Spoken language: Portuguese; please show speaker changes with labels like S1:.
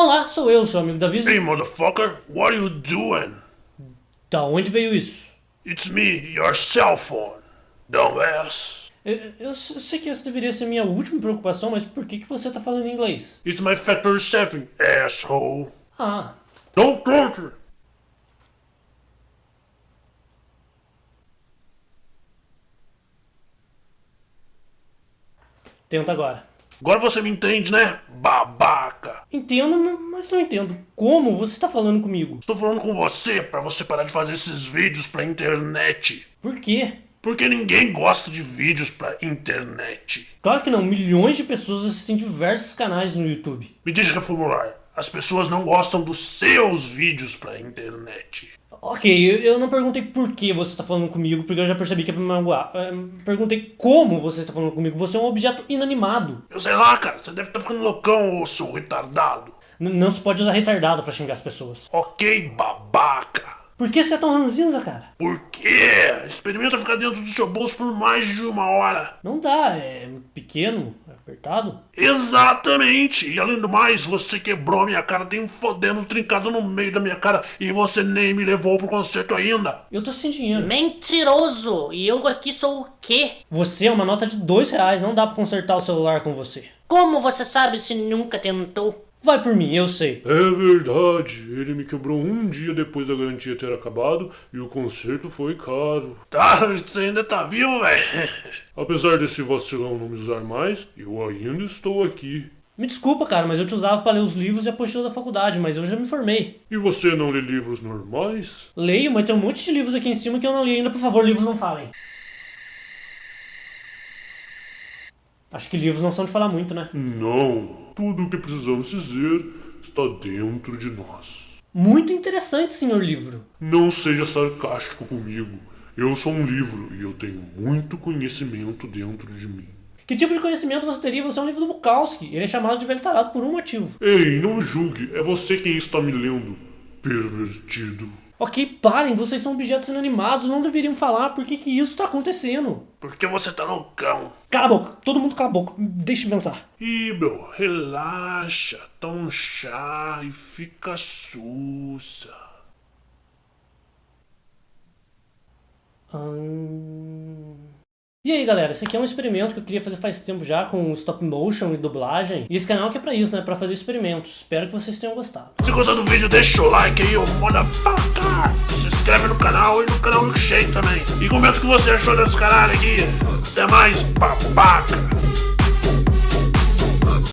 S1: Olá, sou eu, seu amigo Davi.
S2: Hey, motherfucker, what are you doing?
S1: Da onde veio isso?
S2: It's me, your cell phone, dumbass.
S1: Eu, eu, eu sei que essa deveria ser minha última preocupação, mas por que, que você tá falando inglês?
S2: It's my factory seven, asshole.
S1: Ah,
S2: Don't touch it.
S1: tenta agora.
S2: Agora você me entende, né?
S1: Entendo, mas não entendo. Como você tá falando comigo?
S2: Estou falando com você pra você parar de fazer esses vídeos pra internet.
S1: Por quê?
S2: Porque ninguém gosta de vídeos pra internet.
S1: Claro que não, milhões de pessoas assistem diversos canais no YouTube.
S2: Me deixa reformular. As pessoas não gostam dos seus vídeos pra internet.
S1: Ok, eu, eu não perguntei por que você tá falando comigo, porque eu já percebi que é pra me magoar. É, perguntei como você tá falando comigo. Você é um objeto inanimado.
S2: Eu sei lá, cara, você deve estar ficando loucão, seu retardado.
S1: N- não se pode usar retardado pra xingar as pessoas.
S2: Ok, babaca.
S1: Por que você é tão ranzinza, cara?
S2: Por quê? Experimenta ficar dentro do seu bolso por mais de uma hora.
S1: Não dá, é pequeno, apertado.
S2: Exatamente! E além do mais, você quebrou a minha cara, tem um fodendo trincado no meio da minha cara e você nem me levou pro concerto ainda.
S1: Eu tô sem dinheiro.
S3: Mentiroso! E eu aqui sou o quê?
S1: Você é uma nota de dois reais, não dá pra consertar o celular com você.
S3: Como você sabe se nunca tentou?
S1: Vai por mim, eu sei.
S4: É verdade, ele me quebrou um dia depois da garantia ter acabado e o conserto foi caro.
S2: Tá, você ainda tá vivo, velho?
S4: Apesar desse vacilão não me usar mais, eu ainda estou aqui.
S1: Me desculpa, cara, mas eu te usava pra ler os livros e a apostila da faculdade, mas eu já me formei.
S4: E você não lê livros normais?
S1: Leio, mas tem um monte de livros aqui em cima que eu não li ainda. Por favor, livros não falem. Acho que livros não são de falar muito, né?
S4: Não. Tudo o que precisamos dizer está dentro de nós.
S1: Muito interessante, senhor livro.
S4: Não seja sarcástico comigo. Eu sou um livro e eu tenho muito conhecimento dentro de mim.
S1: Que tipo de conhecimento você teria? Você é um livro do Bukowski. Ele é chamado de velho tarado por um motivo.
S4: Ei, não julgue, é você quem está me lendo. Pervertido.
S1: Ok, parem, vocês são objetos inanimados, não deveriam falar por que, que isso tá acontecendo.
S2: Porque você tá loucão.
S1: Cala a boca, todo mundo cala a boca, deixa eu pensar.
S2: Ih, meu, relaxa, toma um chá e fica sussa.
S1: Ahn. E aí galera, esse aqui é um experimento que eu queria fazer faz tempo já com stop motion e dublagem. E esse canal que é pra isso, né? Pra fazer experimentos. Espero que vocês tenham gostado.
S2: Se gostou do vídeo, deixa o like aí, ô motherfucker. Se inscreve no canal e no canal Shane também. E comenta o que você achou desse caralho aqui. Até mais, babaca.